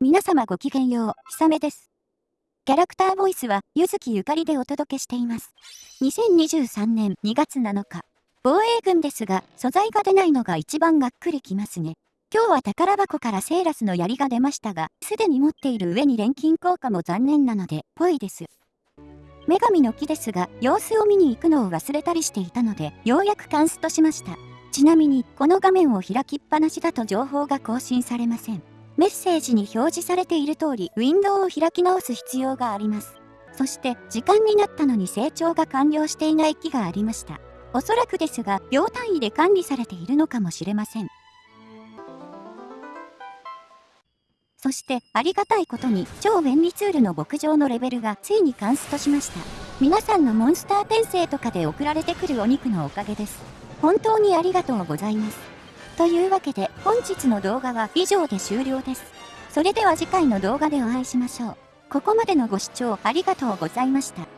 皆様ごきげんよう、ひさめです。キャラクターボイスは、ゆずきゆかりでお届けしています。2023年2月7日。防衛軍ですが、素材が出ないのが一番がっくりきますね。今日は宝箱からセーラスの槍が出ましたが、すでに持っている上に錬金効果も残念なので、ぽいです。女神の木ですが、様子を見に行くのを忘れたりしていたので、ようやくカンストしました。ちなみに、この画面を開きっぱなしだと情報が更新されません。メッセージに表示されている通り、ウィンドウを開き直す必要があります。そして、時間になったのに成長が完了していない木がありました。おそらくですが、秒単位で管理されているのかもしれません。そして、ありがたいことに、超便利ツールの牧場のレベルがついにカンストしました。皆さんのモンスター転生とかで送られてくるお肉のおかげです。本当にありがとうございます。というわけで本日の動画は以上で終了です。それでは次回の動画でお会いしましょう。ここまでのご視聴ありがとうございました。